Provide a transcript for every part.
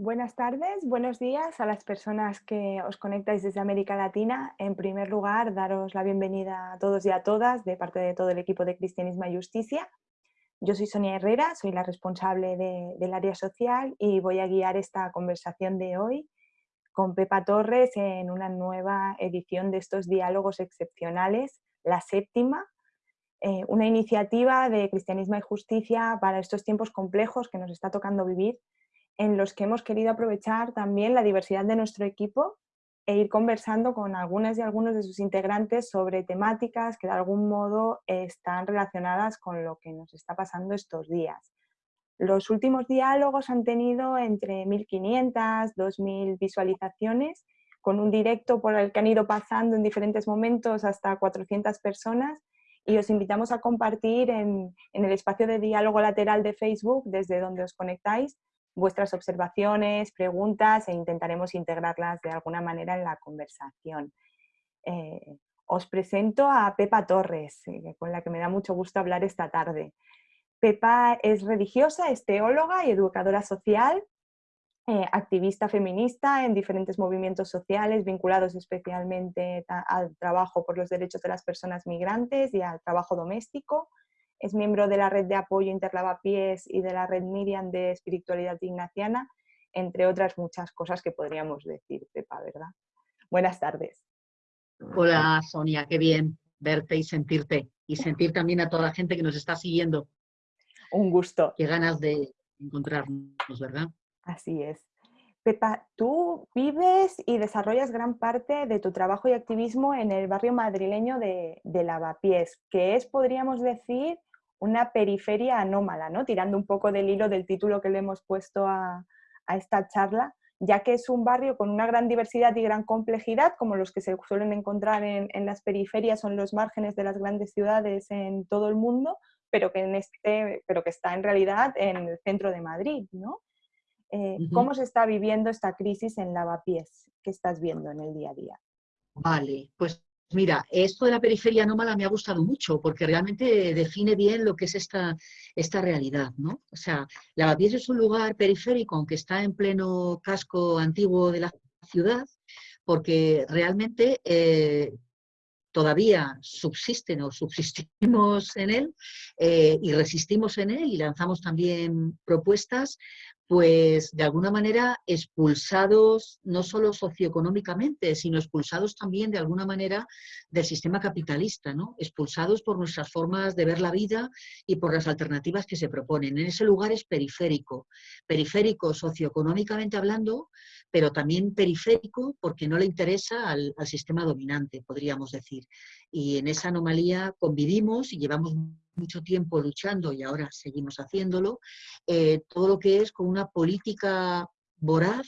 Buenas tardes, buenos días a las personas que os conectáis desde América Latina. En primer lugar, daros la bienvenida a todos y a todas de parte de todo el equipo de Cristianismo y Justicia. Yo soy Sonia Herrera, soy la responsable del área social y voy a guiar esta conversación de hoy con Pepa Torres en una nueva edición de estos diálogos excepcionales, la séptima, eh, una iniciativa de Cristianismo y Justicia para estos tiempos complejos que nos está tocando vivir en los que hemos querido aprovechar también la diversidad de nuestro equipo e ir conversando con algunas y algunos de sus integrantes sobre temáticas que de algún modo están relacionadas con lo que nos está pasando estos días. Los últimos diálogos han tenido entre 1.500, 2.000 visualizaciones, con un directo por el que han ido pasando en diferentes momentos hasta 400 personas y os invitamos a compartir en, en el espacio de diálogo lateral de Facebook desde donde os conectáis vuestras observaciones, preguntas e intentaremos integrarlas de alguna manera en la conversación. Eh, os presento a Pepa Torres, eh, con la que me da mucho gusto hablar esta tarde. Pepa es religiosa, es teóloga y educadora social, eh, activista feminista en diferentes movimientos sociales vinculados especialmente al trabajo por los derechos de las personas migrantes y al trabajo doméstico. Es miembro de la red de apoyo Interlavapiés y de la red Miriam de espiritualidad ignaciana, entre otras muchas cosas que podríamos decir, Pepa, ¿verdad? Buenas tardes. Hola Sonia, qué bien verte y sentirte y sentir también a toda la gente que nos está siguiendo. Un gusto. Qué ganas de encontrarnos, ¿verdad? Así es. Pepa, tú vives y desarrollas gran parte de tu trabajo y activismo en el barrio madrileño de, de Lavapiés, que es, podríamos decir, una periferia anómala, ¿no? tirando un poco del hilo del título que le hemos puesto a, esta charla, ya que es un barrio con una gran diversidad y gran complejidad, como los que se suelen encontrar en, las periferias o en los márgenes de las grandes ciudades en todo el mundo, pero que, en este, pero que está en realidad en el centro de Madrid. ¿no? Eh, ¿Cómo se está viviendo esta crisis en Lavapiés? ¿Qué estás viendo en el día a día? Vale, pues Mira, esto de la periferia anómala me ha gustado mucho porque realmente define bien lo que es esta, esta realidad, ¿no? O sea, Lavapiés es un lugar periférico, aunque está en pleno casco antiguo de la ciudad, porque realmente eh, todavía subsisten o subsistimos en él eh, y resistimos en él y lanzamos también propuestas pues de alguna manera expulsados no solo socioeconómicamente, sino expulsados también de alguna manera del sistema capitalista, ¿no? expulsados por nuestras formas de ver la vida y por las alternativas que se proponen. En ese lugar es periférico, periférico socioeconómicamente hablando, pero también periférico porque no le interesa al, al sistema dominante, podríamos decir. Y en esa anomalía convivimos y llevamos mucho tiempo luchando y ahora seguimos haciéndolo, eh, todo lo que es con una política voraz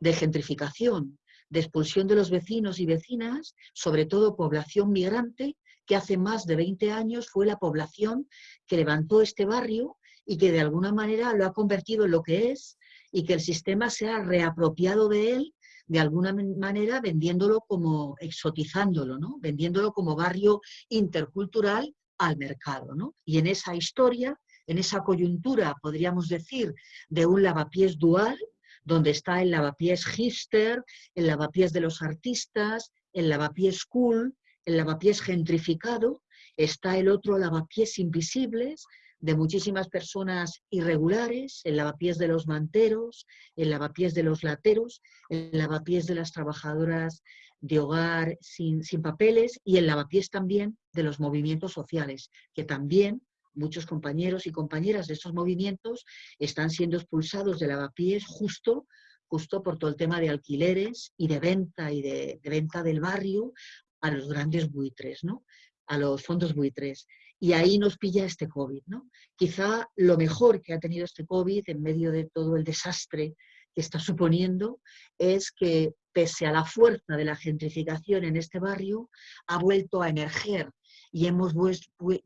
de gentrificación, de expulsión de los vecinos y vecinas, sobre todo población migrante, que hace más de 20 años fue la población que levantó este barrio y que de alguna manera lo ha convertido en lo que es y que el sistema se ha reapropiado de él de alguna manera vendiéndolo como, exotizándolo, ¿no? vendiéndolo como barrio intercultural al mercado. ¿no? Y en esa historia, en esa coyuntura, podríamos decir, de un lavapiés dual, donde está el lavapiés hipster, el lavapiés de los artistas, el lavapiés cool, el lavapiés gentrificado, está el otro lavapiés invisibles, de muchísimas personas irregulares, el lavapiés de los manteros, el lavapiés de los lateros, el lavapiés de las trabajadoras de hogar sin, sin papeles y el lavapiés también de los movimientos sociales, que también muchos compañeros y compañeras de estos movimientos están siendo expulsados de lavapiés justo, justo por todo el tema de alquileres y de venta y de, de venta del barrio a los grandes buitres, ¿no? a los fondos buitres. Y ahí nos pilla este COVID. ¿no? Quizá lo mejor que ha tenido este COVID en medio de todo el desastre que está suponiendo es que pese a la fuerza de la gentrificación en este barrio, ha vuelto a emerger y hemos,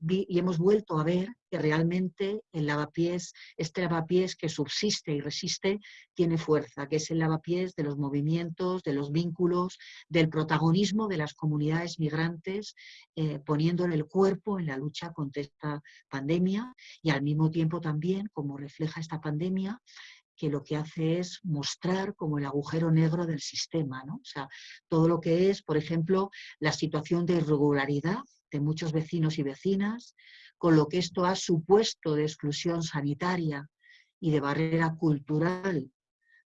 y hemos vuelto a ver que realmente el lavapiés, este lavapiés que subsiste y resiste, tiene fuerza, que es el lavapiés de los movimientos, de los vínculos, del protagonismo de las comunidades migrantes, eh, poniéndole el cuerpo en la lucha contra esta pandemia y al mismo tiempo también, como refleja esta pandemia, que lo que hace es mostrar como el agujero negro del sistema, ¿no? O sea, todo lo que es, por ejemplo, la situación de irregularidad de muchos vecinos y vecinas, con lo que esto ha supuesto de exclusión sanitaria y de barrera cultural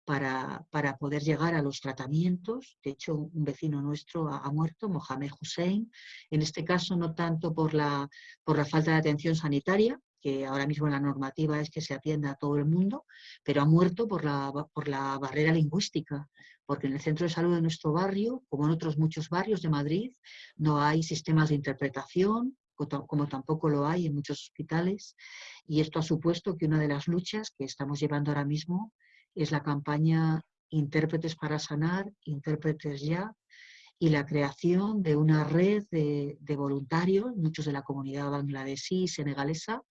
para, para, poder llegar a los tratamientos. De hecho, un vecino nuestro ha, muerto, Mohamed Hussein, en este caso no tanto por la, por la falta de atención sanitaria, que ahora mismo la normativa es que se atienda a todo el mundo, pero ha muerto por la, por la barrera lingüística, porque en el centro de salud de nuestro barrio, como en otros muchos barrios de Madrid, no hay sistemas de interpretación, como tampoco lo hay en muchos hospitales, y esto ha supuesto que una de las luchas que estamos llevando ahora mismo es la campaña Intérpretes para Sanar, Intérpretes Ya, y la creación de una red de, voluntarios, muchos de la comunidad bangladesí y senegalesa,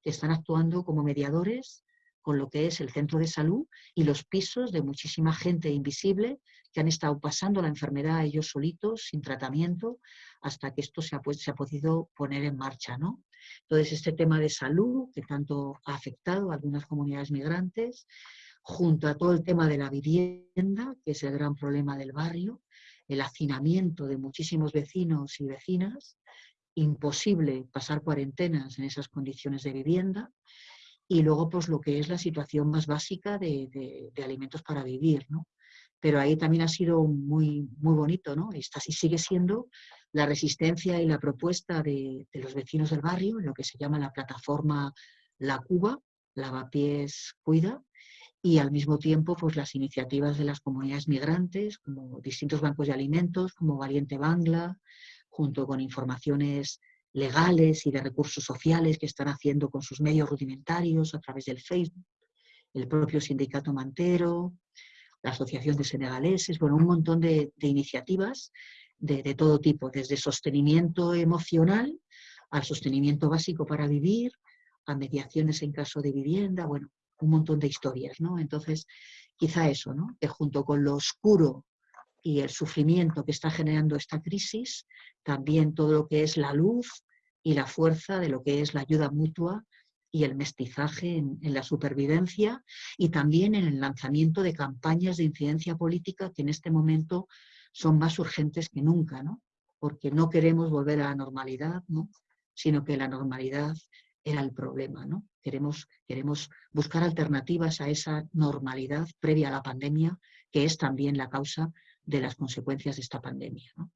que están actuando como mediadores con lo que es el centro de salud y los pisos de muchísima gente invisible que han estado pasando la enfermedad ellos solitos, sin tratamiento, hasta que esto se ha, podido poner en marcha. ¿no? Entonces, este tema de salud, que tanto ha afectado a algunas comunidades migrantes, junto a todo el tema de la vivienda, que es el gran problema del barrio, el hacinamiento de muchísimos vecinos y vecinas, imposible pasar cuarentenas en esas condiciones de vivienda, y luego pues lo que es la situación más básica de, alimentos para vivir, ¿no? Pero ahí también ha sido muy, muy bonito, ¿no? Y sigue siendo la resistencia y la propuesta de, de, los vecinos del barrio, en lo que se llama la plataforma La Cuba, Lavapiés Cuida, y al mismo tiempo pues, las iniciativas de las comunidades migrantes, como distintos bancos de alimentos, como Valiente Bangla, junto con informaciones legales y de recursos sociales que están haciendo con sus medios rudimentarios a través del Facebook, el propio sindicato Mantero, la Asociación de Senegaleses, bueno, un montón de, iniciativas de, de, todo tipo, desde sostenimiento emocional al sostenimiento básico para vivir, a mediaciones en caso de vivienda, bueno, un montón de historias, ¿no? Entonces, quizá eso, ¿no? Que junto con lo oscuro y el sufrimiento que está generando esta crisis, también todo lo que es la luz y la fuerza de lo que es la ayuda mutua y el mestizaje en, la supervivencia y también en el lanzamiento de campañas de incidencia política que en este momento son más urgentes que nunca, ¿no? Porque no queremos volver a la normalidad, ¿no? Sino que la normalidad era el problema, ¿no? Queremos, queremos buscar alternativas a esa normalidad previa a la pandemia, que es también la causa de las consecuencias de esta pandemia. ¿no?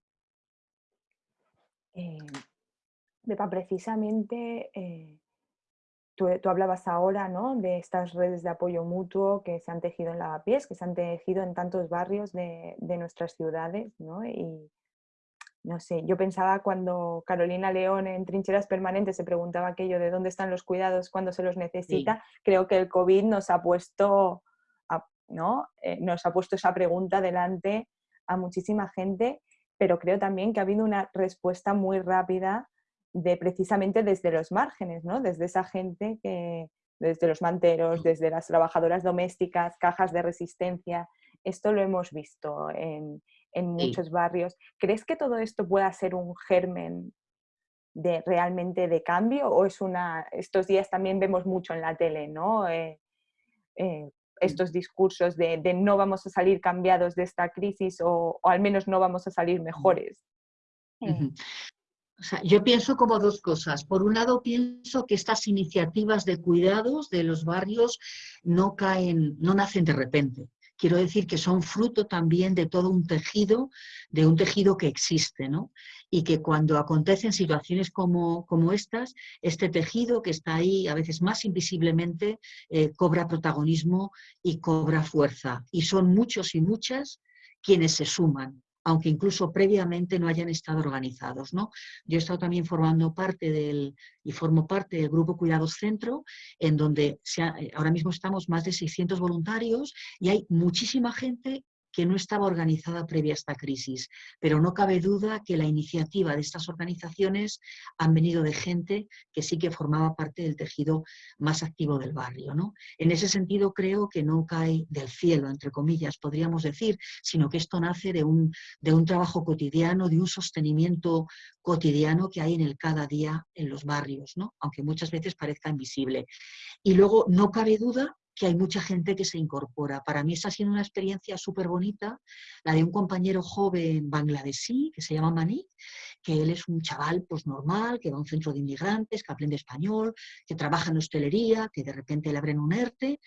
Eh, precisamente eh, tú, hablabas ahora ¿no? de estas redes de apoyo mutuo que se han tejido en Lavapiés, que se han tejido en tantos barrios de, de nuestras ciudades, ¿no? No sé, yo pensaba cuando Carolina León en Trincheras Permanentes se preguntaba aquello de dónde están los cuidados cuando se los necesita, creo que el COVID nos ha puesto, ¿no? Eh, nos ha puesto esa pregunta delante a muchísima gente, pero creo también que ha habido una respuesta muy rápida de precisamente desde los márgenes, ¿no? Desde esa gente que, desde los manteros, desde las trabajadoras domésticas, cajas de resistencia, esto lo hemos visto en, en muchos barrios. ¿Crees que todo esto pueda ser un germen de realmente de cambio o es una estos días también vemos mucho en la tele no eh, eh, estos discursos de, no vamos a salir cambiados de esta crisis o, al menos no vamos a salir mejores eh. yo pienso como dos cosas. Por un lado, pienso que estas iniciativas de cuidados de los barrios no caen, no nacen de repente quiero decir que son fruto también de todo un tejido, de un tejido que existe, ¿no? Y que cuando acontecen situaciones como, como estas, este tejido que está ahí a veces más invisiblemente eh, cobra protagonismo y cobra fuerza. Y son muchos y muchas quienes se suman aunque incluso previamente no hayan estado organizados. ¿no? Yo he estado también formando parte del, y formo parte del Grupo Cuidados Centro, en donde eh, ahora mismo estamos más de 600 voluntarios y hay muchísima gente que no estaba organizada previa a esta crisis, pero no cabe duda que la iniciativa de estas organizaciones han venido de gente que sí que formaba parte del tejido más activo del barrio. ¿no? En ese sentido creo que no cae del cielo, entre comillas, podríamos decir, sino que esto nace de un, de un trabajo cotidiano, de un sostenimiento cotidiano que hay en el cada día en los barrios, ¿no? aunque muchas veces parezca invisible. Y luego no cabe duda que hay mucha gente que se incorpora. Para mí está siendo una experiencia súper bonita, la de un compañero joven bangladesí que se llama Manik, que él es un chaval pues normal, que va a un centro de inmigrantes, que aprende español, que trabaja en hostelería, que de repente le abren un ERTE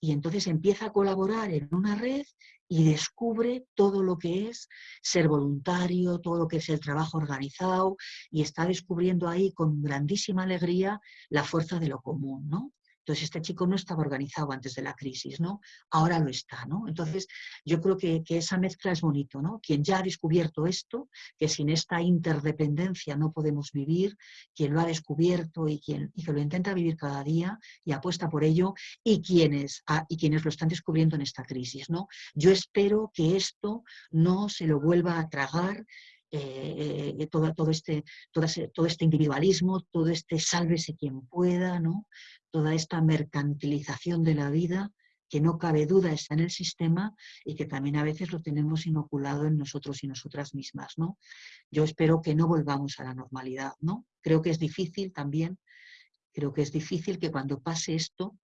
y entonces empieza a colaborar en una red y descubre todo lo que es ser voluntario, todo lo que es el trabajo organizado y está descubriendo ahí con grandísima alegría la fuerza de lo común, ¿no? Entonces, este chico no estaba organizado antes de la crisis, ¿no? Ahora lo está, ¿no? Entonces, yo creo que, esa mezcla es bonito, ¿no? Quien ya ha descubierto esto, que sin esta interdependencia no podemos vivir, quien lo ha descubierto y, quien, y que lo intenta vivir cada día y apuesta por ello, y quienes, ah, y quienes lo están descubriendo en esta crisis, ¿no? Yo espero que esto no se lo vuelva a tragar eh, eh, todo, todo, este, todo, este individualismo, todo este sálvese quien pueda, ¿no? toda esta mercantilización de la vida que no cabe duda está en el sistema y que también a veces lo tenemos inoculado en nosotros y nosotras mismas. ¿no? Yo espero que no volvamos a la normalidad. ¿no? Creo que es difícil también, creo que es difícil que cuando pase esto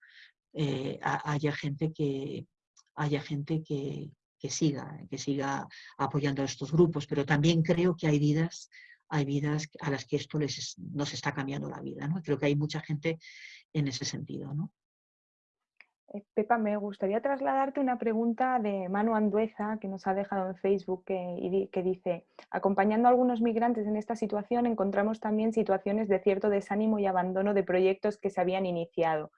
eh, haya gente que, haya gente que, siga, que siga apoyando a estos grupos, pero también creo que hay vidas hay vidas a las que esto les nos está cambiando la vida. ¿no? Creo que hay mucha gente en ese sentido. ¿no? Eh, Pepa, me gustaría trasladarte una pregunta de Manu Andueza que nos ha dejado en Facebook que, que, dice, acompañando a algunos migrantes en esta situación encontramos también situaciones de cierto desánimo y abandono de proyectos que se habían iniciado.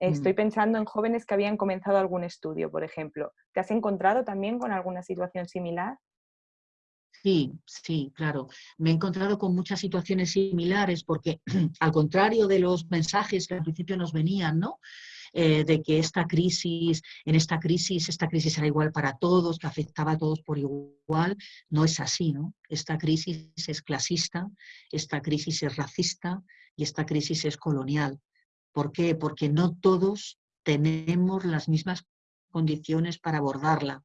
Estoy mm. pensando en jóvenes que habían comenzado algún estudio, por ejemplo. ¿Te has encontrado también con alguna situación similar? Sí, sí, claro. Me he encontrado con muchas situaciones similares porque, al contrario de los mensajes que al principio nos venían, ¿no? Eh, de que esta crisis, en esta crisis, esta crisis era igual para todos, que afectaba a todos por igual, no es así, ¿no? Esta crisis es clasista, esta crisis es racista y esta crisis es colonial. ¿Por qué? Porque no todos tenemos las mismas condiciones para abordarla.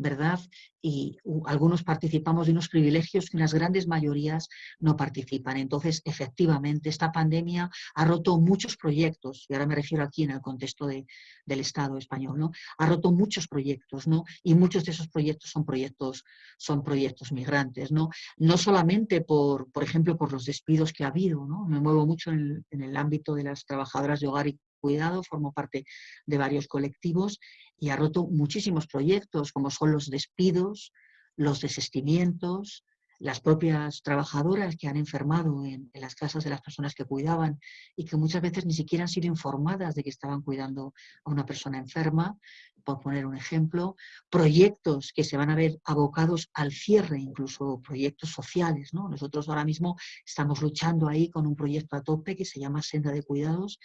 ¿Verdad? Y algunos participamos de unos privilegios que las grandes mayorías no participan. Entonces, efectivamente, esta pandemia ha roto muchos proyectos, y ahora me refiero aquí en el contexto del Estado español, ¿no? Ha roto muchos proyectos, ¿no? Y muchos de esos proyectos son proyectos, son proyectos migrantes, ¿no? No solamente por, por ejemplo, por los despidos que ha habido, ¿no? Me muevo mucho en en el ámbito de las trabajadoras de hogar y cuidado, formo parte de varios colectivos y ha roto muchísimos proyectos, como son los despidos, los desestimientos, las propias trabajadoras que han enfermado en, las casas de las personas que cuidaban y que muchas veces ni siquiera han sido informadas de que estaban cuidando a una persona enferma, por poner un ejemplo, proyectos que se van a ver abocados al cierre, incluso proyectos sociales. ¿no? Nosotros ahora mismo estamos luchando ahí con un proyecto a tope que se llama Senda de Cuidados,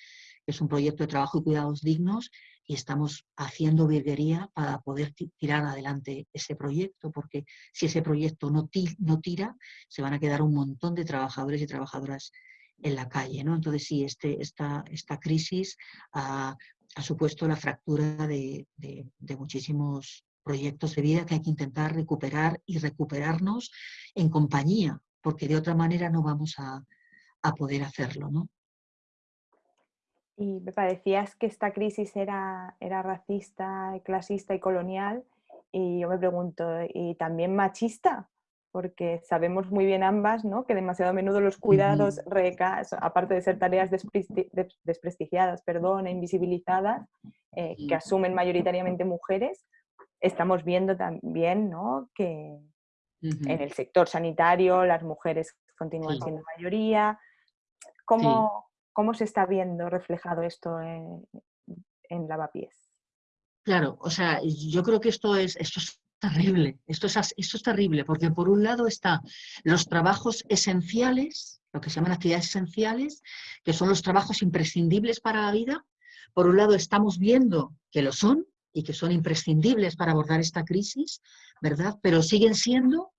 es un proyecto de trabajo y cuidados dignos y estamos haciendo virguería para poder tirar adelante ese proyecto, porque si ese proyecto no, no tira, se van a quedar un montón de trabajadores y trabajadoras en la calle. ¿no? Entonces sí, este, esta, esta crisis ha, supuesto la fractura de, muchísimos proyectos de vida que hay que intentar recuperar y recuperarnos en compañía, porque de otra manera no vamos a, a poder hacerlo. ¿no? Y me parecías que esta crisis era, era racista, clasista y colonial. Y yo me pregunto, ¿y también machista? Porque sabemos muy bien ambas ¿no? que demasiado a menudo los cuidados, aparte de ser tareas desprestigiadas perdón, e invisibilizadas, eh, que asumen mayoritariamente mujeres, estamos viendo también ¿no? que en el sector sanitario las mujeres continúan siendo mayoría. ¿Cómo, ¿Cómo se está viendo reflejado esto en, Lavapiés? Claro, o sea, yo creo que esto es, esto es terrible, esto es, esto es terrible, porque por un lado están los trabajos esenciales, lo que se llaman actividades esenciales, que son los trabajos imprescindibles para la vida. Por un lado estamos viendo que lo son y que son imprescindibles para abordar esta crisis, ¿verdad? Pero siguen siendo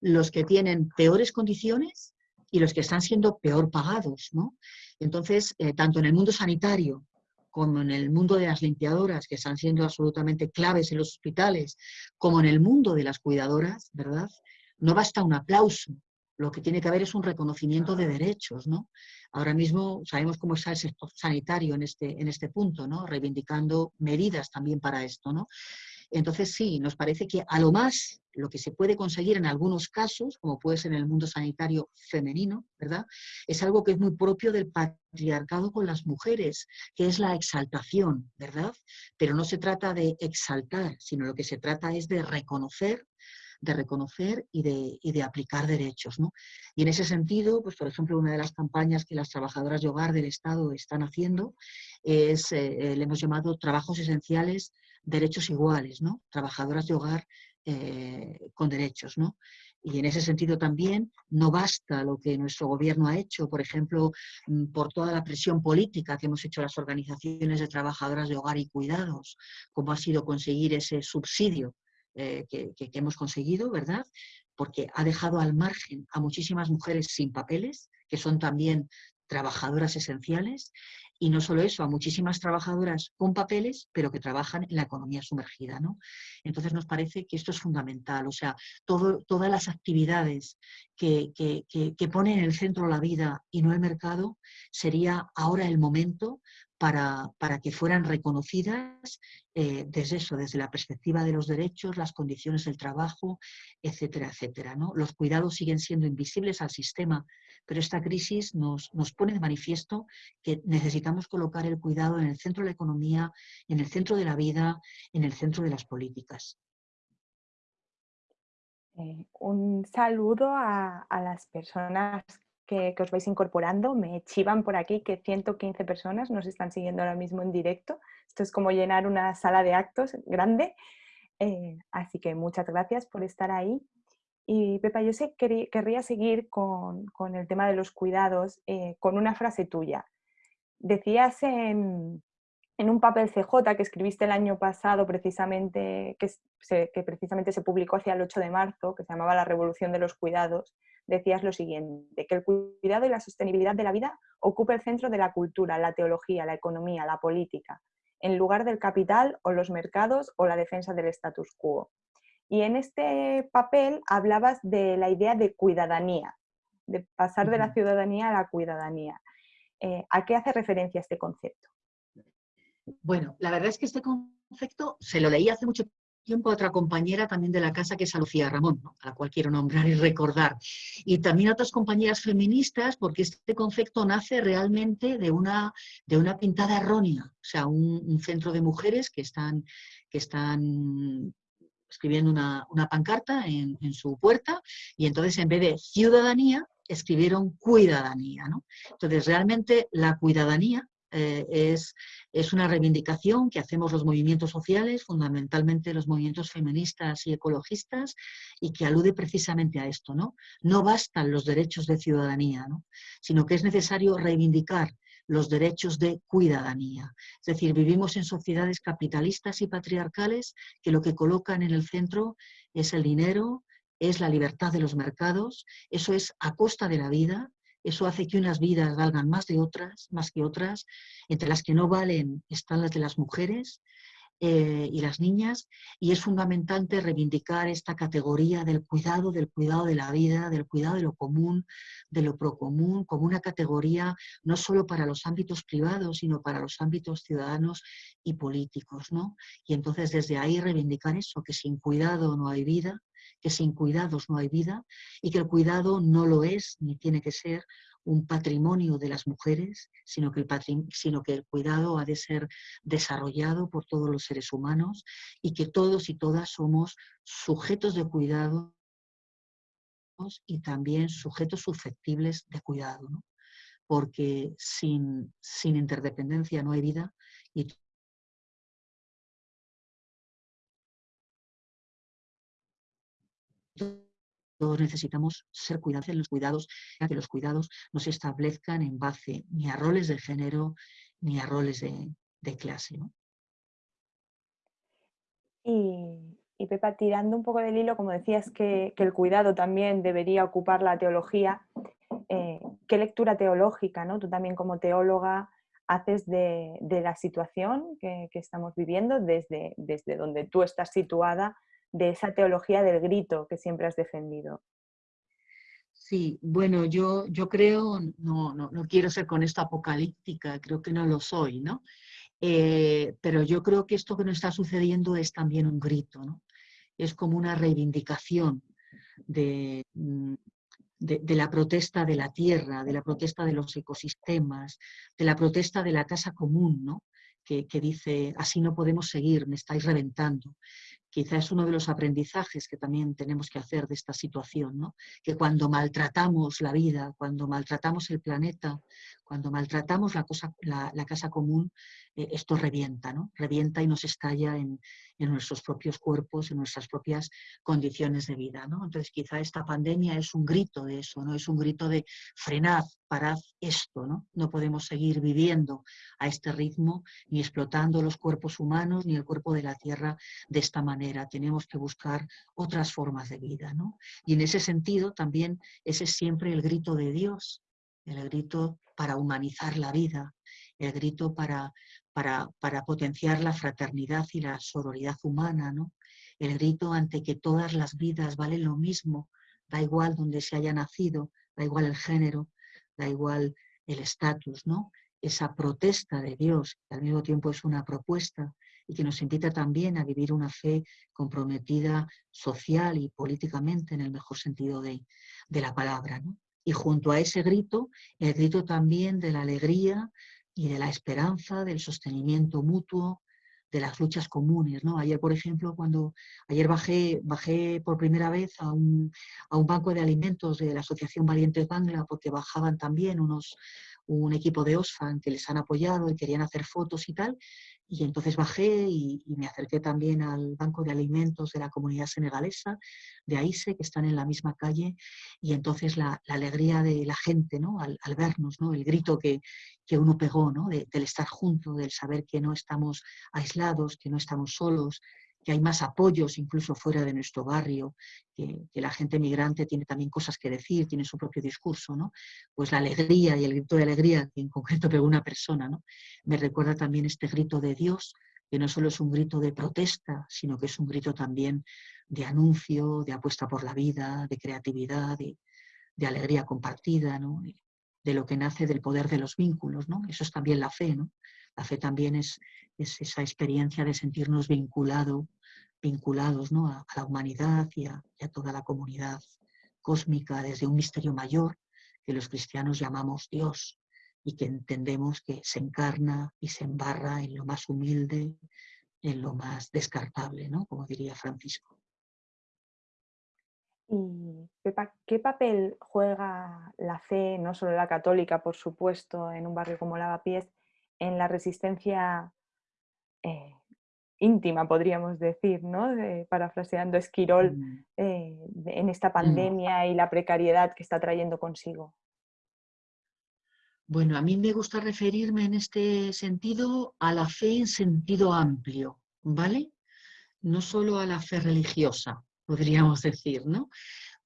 los que tienen peores condiciones y los que están siendo peor pagados, ¿no? Entonces, eh, tanto en el mundo sanitario como en el mundo de las limpiadoras, que están siendo absolutamente claves en los hospitales, como en el mundo de las cuidadoras, ¿verdad? No basta un aplauso lo que tiene que haber es un reconocimiento de derechos, ¿no? Ahora mismo sabemos cómo está el sector sanitario en este, en este punto, ¿no? Reivindicando medidas también para esto, ¿no? Entonces sí, nos parece que a lo más lo que se puede conseguir en algunos casos, como puede ser en el mundo sanitario femenino, ¿verdad? Es algo que es muy propio del patriarcado con las mujeres, que es la exaltación, ¿verdad? Pero no se trata de exaltar, sino lo que se trata es de reconocer de reconocer y de, y de, aplicar derechos. ¿no? Y en ese sentido, pues por ejemplo, una de las campañas que las trabajadoras de hogar del Estado están haciendo es, eh, le hemos llamado trabajos esenciales derechos iguales, ¿no? Trabajadoras de hogar eh, con derechos, ¿no? Y en ese sentido también no basta lo que nuestro gobierno ha hecho, por ejemplo, mm, por toda la presión política que hemos hecho las organizaciones de trabajadoras de hogar y cuidados, como ha sido conseguir ese subsidio eh, que, que hemos conseguido, ¿verdad? Porque ha dejado al margen a muchísimas mujeres sin papeles, que son también trabajadoras esenciales, y no solo eso, a muchísimas trabajadoras con papeles, pero que trabajan en la economía sumergida. ¿no? Entonces nos parece que esto es fundamental, o sea, todas las actividades que, que, ponen en el centro la vida y no el mercado, sería ahora el momento para, para, que fueran reconocidas eh, desde eso, desde la perspectiva de los derechos, las condiciones del trabajo, etcétera, etcétera. ¿no? Los cuidados siguen siendo invisibles al sistema, pero esta crisis nos, nos pone de manifiesto que necesitamos colocar el cuidado en el centro de la economía, en el centro de la vida, en el centro de las políticas. Eh, un saludo a, a las personas que, os vais incorporando. Me chivan por aquí que 115 personas nos están siguiendo ahora mismo en directo. Esto es como llenar una sala de actos grande. Eh, así que muchas gracias por estar ahí. Y Pepa, yo sé que querría seguir con, con, el tema de los cuidados eh, con una frase tuya. Decías en, en, un papel CJ que escribiste el año pasado, precisamente, que, se, que precisamente se publicó hacia el 8 de marzo, que se llamaba La Revolución de los Cuidados, decías lo siguiente, que el cuidado y la sostenibilidad de la vida ocupa el centro de la cultura, la teología, la economía, la política, en lugar del capital o los mercados o la defensa del status quo. Y en este papel hablabas de la idea de cuidadanía, de pasar de la ciudadanía a la cuidadanía. Eh, ¿A qué hace referencia este concepto? Bueno, la verdad es que este concepto se lo leí hace mucho tiempo a otra compañera también de la casa, que es a Lucía Ramón, a la cual quiero nombrar y recordar. Y también a otras compañeras feministas, porque este concepto nace realmente de una, de una pintada errónea, o sea, un, centro de mujeres que están, que están escribiendo una, pancarta en, en, su puerta y entonces en vez de ciudadanía escribieron cuidadanía. ¿no? Entonces realmente la cuidadanía eh, es, es, una reivindicación que hacemos los movimientos sociales, fundamentalmente los movimientos feministas y ecologistas, y que alude precisamente a esto. No, no bastan los derechos de ciudadanía, ¿no? sino que es necesario reivindicar los derechos de cuidadanía. Es decir, vivimos en sociedades capitalistas y patriarcales que lo que colocan en el centro es el dinero, es la libertad de los mercados, eso es a costa de la vida, eso hace que unas vidas valgan más de otras, más que otras, entre las que no valen están las de las mujeres eh, y las niñas, y es fundamental reivindicar esta categoría del cuidado, del cuidado de la vida, del cuidado de lo común, de lo procomún, como una categoría no solo para los ámbitos privados, sino para los ámbitos ciudadanos y políticos. ¿no? Y entonces desde ahí reivindicar eso, que sin cuidado no hay vida, que sin cuidados no hay vida y que el cuidado no lo es ni tiene que ser un patrimonio de las mujeres, sino que, el sino que el cuidado ha de ser desarrollado por todos los seres humanos y que todos y todas somos sujetos de cuidado y también sujetos susceptibles de cuidado, porque sin, sin interdependencia no hay vida todos necesitamos ser cuidados en los cuidados, que los cuidados no se establezcan en base ni a roles de género ni a roles de, clase. Y, Pepa, tirando un poco del hilo, como decías que, el cuidado también debería ocupar la teología, eh, ¿qué lectura teológica, ¿no? tú también como teóloga, haces de, la situación que, estamos viviendo desde, desde donde tú estás situada de esa teología del grito que siempre has defendido. Sí, bueno, yo, yo creo, no, no, no quiero ser con esto apocalíptica, creo que no lo soy, ¿no? Eh, pero yo creo que esto que nos está sucediendo es también un grito, ¿no? Es como una reivindicación de, mm, de, la protesta de la tierra, de la protesta de los ecosistemas, de la protesta de la casa común, ¿no? que, que dice, así no podemos seguir, me estáis reventando quizá es uno de los aprendizajes que también tenemos que hacer de esta situación, ¿no? que cuando maltratamos la vida, cuando maltratamos el planeta, cuando maltratamos la, cosa, la, casa común, eh, esto revienta, ¿no? revienta y nos estalla en, en, nuestros propios cuerpos, en nuestras propias condiciones de vida. ¿no? Entonces quizá esta pandemia es un grito de eso, ¿no? es un grito de frenad, parad esto, ¿no? no podemos seguir viviendo a este ritmo ni explotando los cuerpos humanos ni el cuerpo de la Tierra de esta manera tenemos que buscar otras formas de vida. ¿no? Y en ese sentido también ese es siempre el grito de Dios, el grito para humanizar la vida, el grito para, para, para potenciar la fraternidad y la sororidad humana, ¿no? el grito ante que todas las vidas valen lo mismo, da igual donde se haya nacido, da igual el género, da igual el estatus, ¿no? Esa protesta de Dios, al mismo tiempo es una propuesta, y que nos invita también a vivir una fe comprometida social y políticamente en el mejor sentido de, la palabra. Y junto a ese grito, el grito también de la alegría y de la esperanza, del sostenimiento mutuo, de las luchas comunes. ¿no? Ayer, por ejemplo, cuando ayer bajé, bajé por primera vez a un, a un banco de alimentos de la Asociación Valientes Bangla, porque bajaban también unos, un equipo de OSFAN que les han apoyado y querían hacer fotos y tal, y entonces bajé y, me acerqué también al Banco de Alimentos de la comunidad senegalesa, de AISE, que están en la misma calle, y entonces la, alegría de la gente ¿no? al, vernos, ¿no? el grito que, que uno pegó, ¿no? del estar junto, del saber que no estamos aislados, que no estamos solos, que hay más apoyos incluso fuera de nuestro barrio, que, la gente migrante tiene también cosas que decir, tiene su propio discurso, ¿no? Pues la alegría y el grito de alegría en concreto pegó una persona, ¿no? Me recuerda también este grito de Dios, que no solo es un grito de protesta, sino que es un grito también de anuncio, de apuesta por la vida, de creatividad, de, alegría compartida, ¿no? de lo que nace del poder de los vínculos, ¿no? Eso es también la fe, ¿no? La fe también es, esa experiencia de sentirnos vinculado, vinculados ¿no? a, la humanidad y a, toda la comunidad cósmica desde un misterio mayor que los cristianos llamamos Dios y que entendemos que se encarna y se embarra en lo más humilde, en lo más descartable, ¿no? como diría Francisco. Y Pepa, ¿qué papel juega la fe, no solo la católica, por supuesto, en un barrio como Lavapiés, en la resistencia eh, íntima, podríamos decir, ¿no? parafraseando Esquirol, mm. eh, en esta mm. pandemia y la precariedad que está trayendo consigo. Bueno, a mí me gusta referirme en este sentido a la fe en sentido amplio, ¿vale? No solo a la fe religiosa, podríamos decir, ¿no?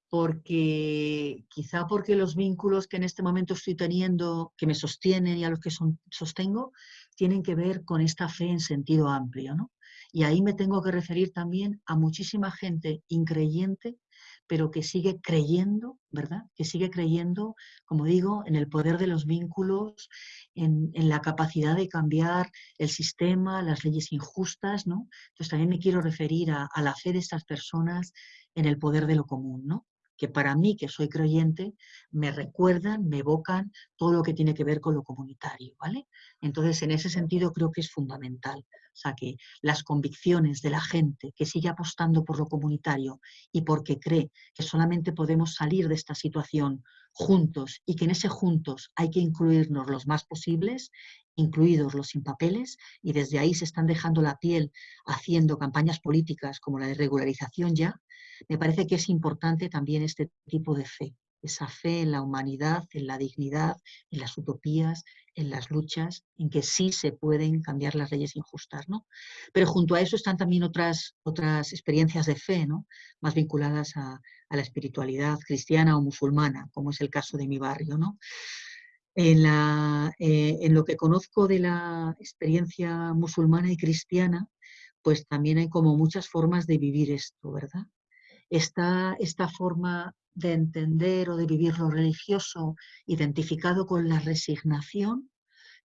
Porque quizá porque los vínculos que en este momento estoy teniendo, que me sostienen y a los que sostengo, tienen que ver con esta fe en sentido amplio. ¿no? Y ahí me tengo que referir también a muchísima gente increyente, pero que sigue creyendo, ¿verdad? Que sigue creyendo, como digo, en el poder de los vínculos, en, la capacidad de cambiar el sistema, las leyes injustas, ¿no? Entonces también me quiero referir a, a la fe de estas personas en el poder de lo común, ¿no? Que para mí, que soy creyente, me recuerdan, me evocan todo lo que tiene que ver con lo comunitario, ¿vale? Entonces, en ese sentido creo que es fundamental. O sea, que las convicciones de la gente que sigue apostando por lo comunitario y porque cree que solamente podemos salir de esta situación juntos y que en ese juntos hay que incluirnos los más posibles, incluidos los sin papeles, y desde ahí se están dejando la piel haciendo campañas políticas como la de regularización ya, me parece que es importante también este tipo de fe, esa fe en la humanidad, en la dignidad, en las utopías, en las luchas, en que sí se pueden cambiar las leyes injustas. ¿no? Pero junto a eso están también otras, otras experiencias de fe, ¿no? más vinculadas a, la espiritualidad cristiana o musulmana, como es el caso de mi barrio. ¿no? En, la, eh, en lo que conozco de la experiencia musulmana y cristiana, pues también hay como muchas formas de vivir esto, ¿verdad? esta forma de entender o de vivir lo religioso identificado con la resignación,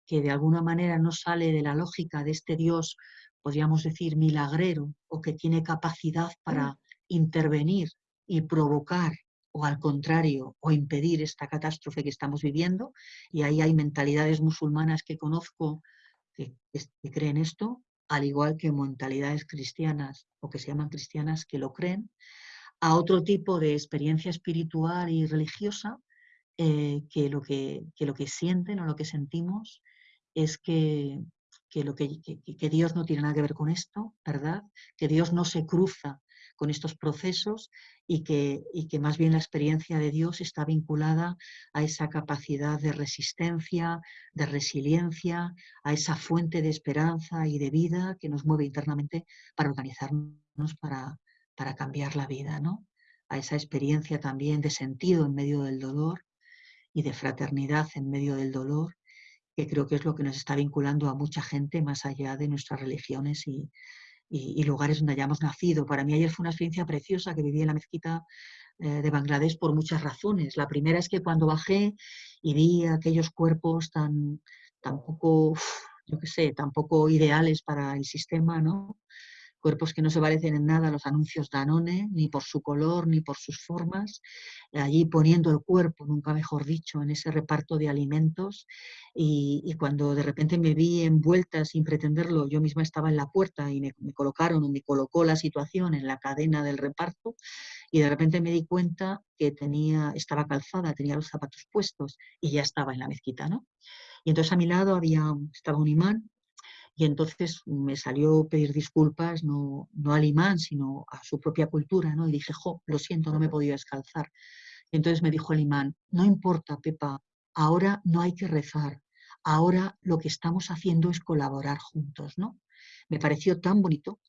que de alguna manera no sale de la lógica de este Dios, podríamos decir, milagrero, o que tiene capacidad para intervenir y provocar, o al contrario, o impedir esta catástrofe que estamos viviendo. Y ahí hay mentalidades musulmanas que conozco que, que creen esto, al igual que mentalidades cristianas o que se llaman cristianas que lo creen, a otro tipo de experiencia espiritual y religiosa eh, que, lo que, lo que sienten o lo que sentimos es que, lo que, que, Dios no tiene nada que ver con esto, ¿verdad? Que Dios no se cruza con estos procesos y que, y que más bien la experiencia de Dios está vinculada a esa capacidad de resistencia, de resiliencia, a esa fuente de esperanza y de vida que nos mueve internamente para organizarnos para, para cambiar la vida, ¿no? A esa experiencia también de sentido en medio del dolor y de fraternidad en medio del dolor, que creo que es lo que nos está vinculando a mucha gente más allá de nuestras religiones y, lugares donde hayamos nacido. Para mí ayer fue una experiencia preciosa que viví en la mezquita eh, de Bangladesh por muchas razones. La primera es que cuando bajé y vi aquellos cuerpos tan, tan poco, yo qué sé, tan poco ideales para el sistema, ¿no? Cuerpos que no se parecen en nada a los anuncios Danone, ni por su color, ni por sus formas, allí poniendo el cuerpo, nunca mejor dicho, en ese reparto de alimentos y, cuando de repente me vi envuelta sin pretenderlo, yo misma estaba en la puerta y me, colocaron o me colocó la situación en la cadena del reparto y de repente me di cuenta que tenía, estaba calzada, tenía los zapatos puestos y ya estaba en la mezquita, ¿no? Y entonces a mi lado había, estaba un imán y entonces me salió pedir disculpas, no, no al imán, sino a su propia cultura, ¿no? Y dije, jo, lo siento, no me podía descalzar. Y entonces me dijo el imán, no importa, Pepa, ahora no hay que rezar, ahora lo que estamos haciendo es colaborar juntos, ¿no? Me pareció tan bonito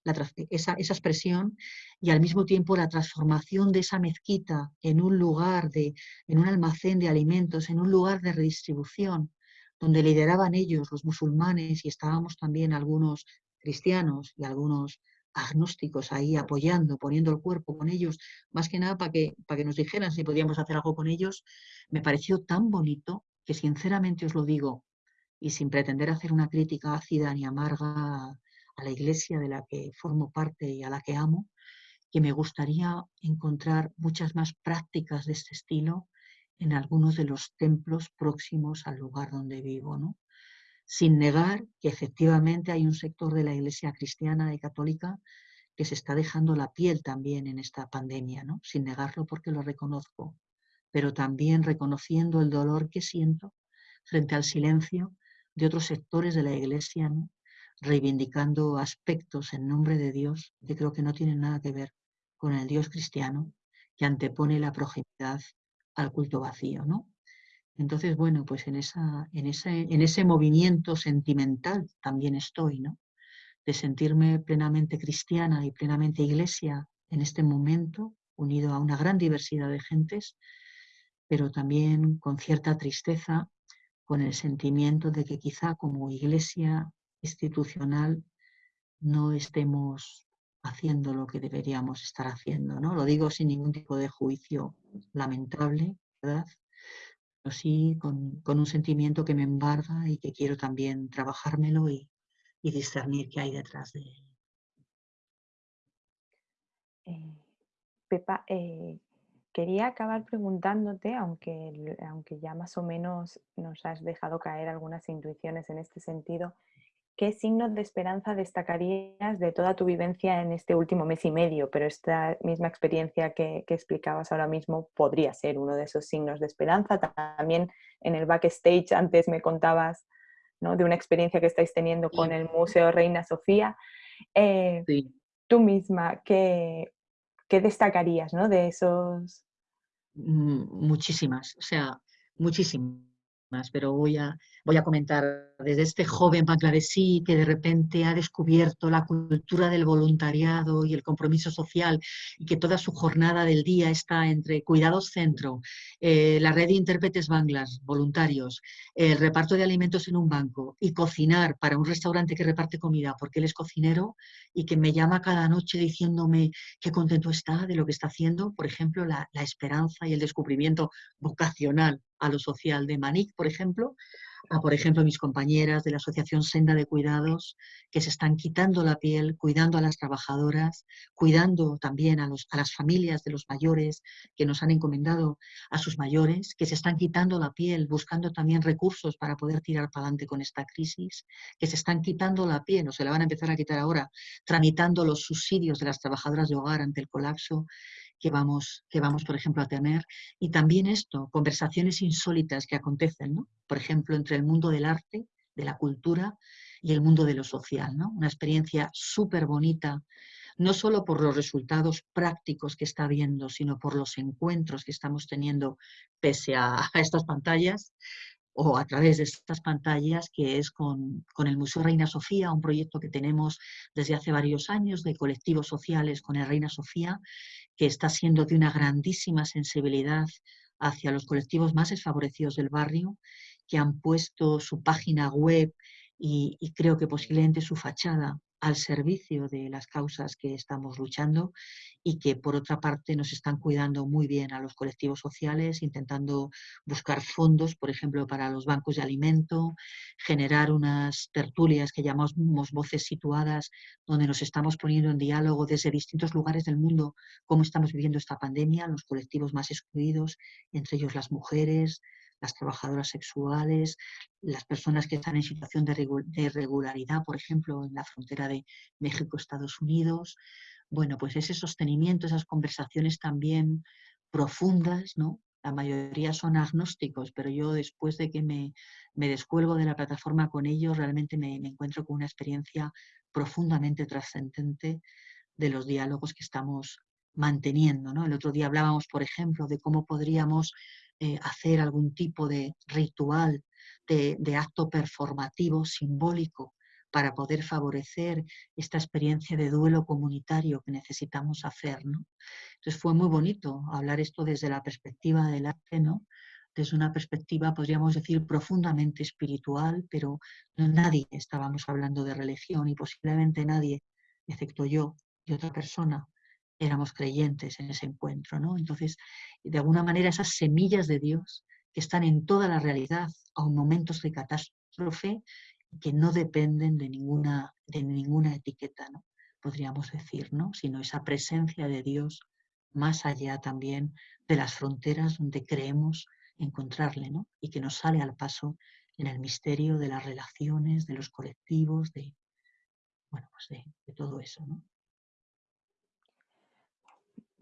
esa, esa, expresión y al mismo tiempo la transformación de esa mezquita en un lugar, de, en un almacén de alimentos, en un lugar de redistribución, donde lideraban ellos, los musulmanes, y estábamos también algunos cristianos y algunos agnósticos ahí apoyando, poniendo el cuerpo con ellos, más que nada para que, que nos dijeran si podíamos hacer algo con ellos, me pareció tan bonito que sinceramente os lo digo, y sin pretender hacer una crítica ácida ni amarga a la iglesia de la que formo parte y a la que amo, que me gustaría encontrar muchas más prácticas de este estilo en algunos de los templos próximos al lugar donde vivo, ¿no? sin negar que efectivamente hay un sector de la iglesia cristiana y católica que se está dejando la piel también en esta pandemia, ¿no? sin negarlo porque lo reconozco, pero también reconociendo el dolor que siento frente al silencio de otros sectores de la iglesia, reivindicando aspectos en nombre de Dios que creo que no tienen nada que ver con el Dios cristiano, que antepone la proximidad al culto vacío, ¿no? Entonces, bueno, pues en, esa, en, ese, en ese movimiento sentimental también estoy, ¿no? De sentirme plenamente cristiana y plenamente iglesia en este momento, unido a una gran diversidad de gentes, pero también con cierta tristeza, con el sentimiento de que quizá como iglesia institucional no estemos haciendo lo que deberíamos estar haciendo. ¿no? Lo digo sin ningún tipo de juicio lamentable, ¿verdad? Pero sí con, un sentimiento que me embarga y que quiero también trabajármelo y, discernir qué hay detrás de él. Eh, Pepa, eh, quería acabar preguntándote, aunque, aunque ya más o menos nos has dejado caer algunas intuiciones en este sentido, ¿qué signos de esperanza destacarías de toda tu vivencia en este último mes y medio? Pero esta misma experiencia que, explicabas ahora mismo podría ser uno de esos signos de esperanza. También en el backstage antes me contabas ¿no? de una experiencia que estáis teniendo con el Museo Reina Sofía. Eh, tú misma, ¿qué, qué destacarías ¿no? de esos? Mm, muchísimas, o sea, muchísimas pero voy a, voy a comentar desde este joven bangladesí que de repente ha descubierto la cultura del voluntariado y el compromiso social y que toda su jornada del día está entre Cuidados Centro, eh, la red de intérpretes banglas, voluntarios, el reparto de alimentos en un banco y cocinar para un restaurante que reparte comida porque él es cocinero y que me llama cada noche diciéndome qué contento está de lo que está haciendo, por ejemplo, la, la esperanza y el descubrimiento vocacional a lo social de Manik, por ejemplo, a, por ejemplo, mis compañeras de la Asociación Senda de Cuidados, que se están quitando la piel, cuidando a las trabajadoras, cuidando también a, los, a las familias de los mayores que nos han encomendado a sus mayores, que se están quitando la piel, buscando también recursos para poder tirar para adelante con esta crisis, que se están quitando la piel, o se la van a empezar a quitar ahora, tramitando los subsidios de las trabajadoras de hogar ante el colapso que vamos, que vamos, por ejemplo, a tener. Y también esto, conversaciones insólitas que acontecen, ¿no? por ejemplo, entre el mundo del arte, de la cultura y el mundo de lo social. ¿no? Una experiencia súper bonita, no solo por los resultados prácticos que está viendo, sino por los encuentros que estamos teniendo pese a, a estas pantallas, o a través de estas pantallas, que es con, con, el Museo Reina Sofía, un proyecto que tenemos desde hace varios años de colectivos sociales con el Reina Sofía, que está siendo de una grandísima sensibilidad hacia los colectivos más desfavorecidos del barrio, que han puesto su página web y, creo que posiblemente su fachada al servicio de las causas que estamos luchando y que por otra parte nos están cuidando muy bien a los colectivos sociales, intentando buscar fondos, por ejemplo, para los bancos de alimento, generar unas tertulias que llamamos voces situadas, donde nos estamos poniendo en diálogo desde distintos lugares del mundo cómo estamos viviendo esta pandemia, los colectivos más excluidos, entre ellos las mujeres, las trabajadoras sexuales, las personas que están en situación de irregularidad, por ejemplo, en la frontera de México-Estados Unidos. Bueno, pues ese sostenimiento, esas conversaciones también profundas, ¿no? La mayoría son agnósticos, pero yo después de que me, me descuelgo de la plataforma con ellos, realmente me, me encuentro con una experiencia profundamente trascendente de los diálogos que estamos manteniendo. ¿no? El otro día hablábamos, por ejemplo, de cómo podríamos eh, hacer algún tipo de ritual, de, acto performativo, simbólico, para poder favorecer esta experiencia de duelo comunitario que necesitamos hacer. Entonces fue muy bonito hablar esto desde la perspectiva del arte, ¿no? desde una perspectiva, podríamos decir, profundamente espiritual, pero nadie estábamos hablando de religión y posiblemente nadie, excepto yo y otra persona, éramos creyentes en ese encuentro, ¿no? Entonces, de alguna manera esas semillas de Dios que están en toda la realidad, aun momentos de catástrofe, que no dependen de ninguna, de ninguna etiqueta, ¿no? podríamos decir, ¿no? sino esa presencia de Dios más allá también de las fronteras donde creemos encontrarle, ¿no? y que nos sale al paso en el misterio de las relaciones, de los colectivos, de, bueno, pues de, de todo eso. ¿no?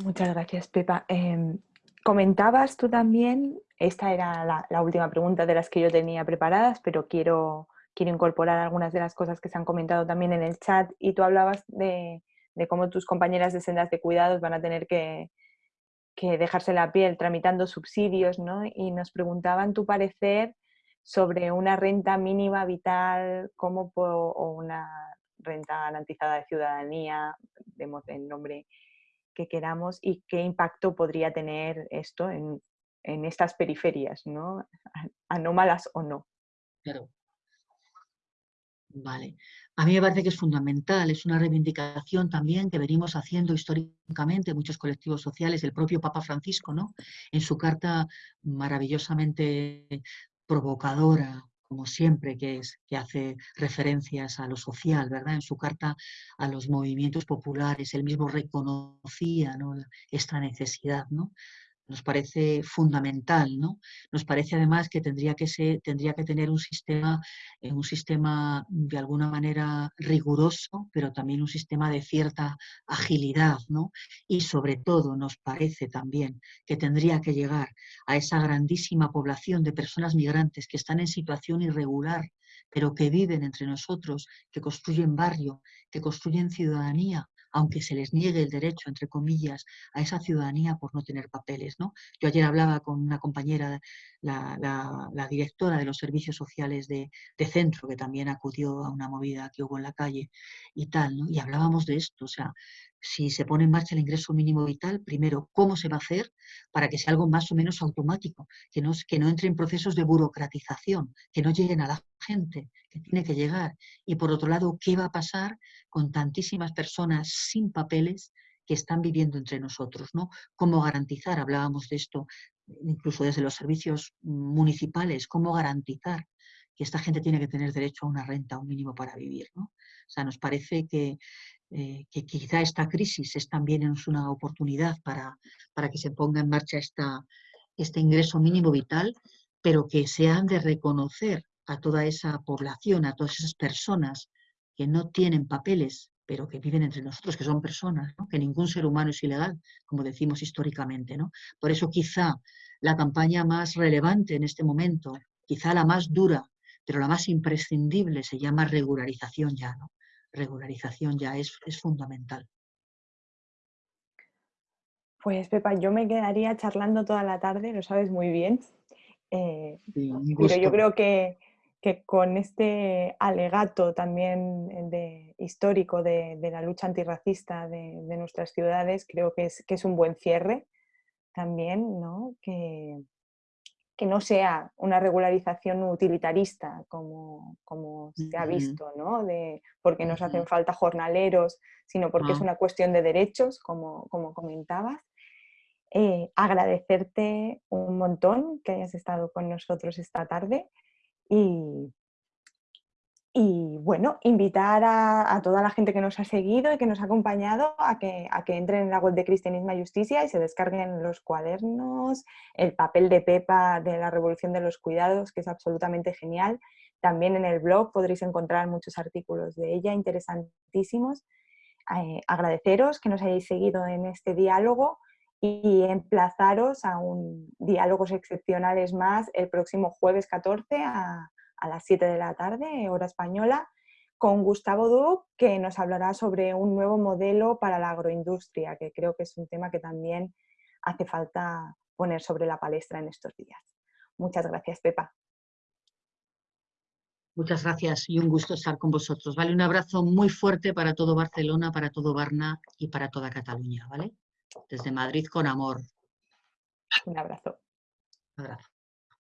Muchas gracias, Pepa. Em, comentabas tú también, esta era la, última pregunta de las que yo tenía preparadas, pero quiero, quiero incorporar algunas de las cosas que se han comentado también en el chat y tú hablabas de, cómo tus compañeras de sendas de cuidados van a tener que, dejarse la piel tramitando subsidios, ¿no? Y nos preguntaban tu parecer sobre una renta mínima vital como o una renta garantizada de ciudadanía, demos el nombre que queramos y qué impacto podría tener esto en, estas periferias, ¿no? anómalas o no. Vale. A mí me parece que es fundamental, es una reivindicación también que venimos haciendo históricamente muchos colectivos sociales, el propio Papa Francisco, ¿no? En su carta maravillosamente provocadora, como siempre, que, es, que hace referencias a lo social, ¿verdad? En su carta a los movimientos populares, él mismo reconocía esta necesidad, ¿no? Nos parece fundamental, ¿no? Nos parece además que tendría que, ser, tendría que tener un sistema, eh, un sistema de alguna manera riguroso, pero también un sistema de cierta agilidad, ¿no? Y sobre todo nos parece también que tendría que llegar a esa grandísima población de personas migrantes que están en situación irregular, pero que viven entre nosotros, que construyen barrio, que construyen ciudadanía, aunque se les niegue el derecho, entre comillas, a esa ciudadanía por no tener papeles. ¿no? Yo ayer hablaba con una compañera la, directora de los servicios sociales de, centro, que también acudió a una movida que hubo en la calle y tal, ¿no? Y hablábamos de esto, o sea, si se pone en marcha el ingreso mínimo vital, primero, ¿cómo se va a hacer para que sea algo más o menos automático? Que no, que no entre en procesos de burocratización, que no lleguen a la gente que tiene que llegar. Y por otro lado, ¿qué va a pasar con tantísimas personas sin papeles que están viviendo entre nosotros, ¿no? ¿Cómo garantizar, hablábamos de esto incluso desde los servicios municipales, cómo garantizar que esta gente tiene que tener derecho a una renta, un mínimo para vivir, ¿no? O sea, nos parece que, eh, que quizá esta crisis es también una oportunidad para, para que se ponga en marcha esta, este ingreso mínimo vital, pero que se han de reconocer a toda esa población, a todas esas personas que no tienen papeles pero que viven entre nosotros, que son personas, que ningún ser humano es ilegal, como decimos históricamente. ¿no? Por eso quizá la campaña más relevante en este momento, quizá la más dura, pero la más imprescindible se llama regularización ya. ¿no? Regularización ya es, es fundamental. Pues Pepa, yo me quedaría charlando toda la tarde, lo sabes muy bien. Eh, pero yo creo que, que con este alegato también eh, de, histórico de, la lucha antirracista de, nuestras ciudades, creo que es, que es un buen cierre también, ¿no? Que, que no sea una regularización utilitarista como, como se ha visto, ¿no? de, porque nos hacen falta jornaleros, sino porque es ah. una cuestión de derechos, como, como comentabas. Eh, agradecerte un montón que hayas estado con nosotros esta tarde. Y, y bueno, invitar a, toda la gente que nos ha seguido y que nos ha acompañado a que, a que entren en la web de Cristianismo y Justicia y se descarguen los cuadernos, el papel de Pepa de la Revolución de los Cuidados, que es absolutamente genial. También en el blog podréis encontrar muchos artículos de ella interesantísimos. Eh, agradeceros que nos hayáis seguido en este diálogo y emplazaros a un diálogos excepcionales más el próximo jueves 14 a, las 7 de la tarde, hora española, con Gustavo Duc, que nos hablará sobre un nuevo modelo para la agroindustria, que creo que es un tema que también hace falta poner sobre la palestra en estos días. Muchas gracias, Pepa. Muchas gracias y un gusto estar con vosotros. Vale, un abrazo muy fuerte para todo Barcelona, para todo Barna y para toda Cataluña, ¿vale? desde Madrid con amor. Un abrazo. Un abrazo.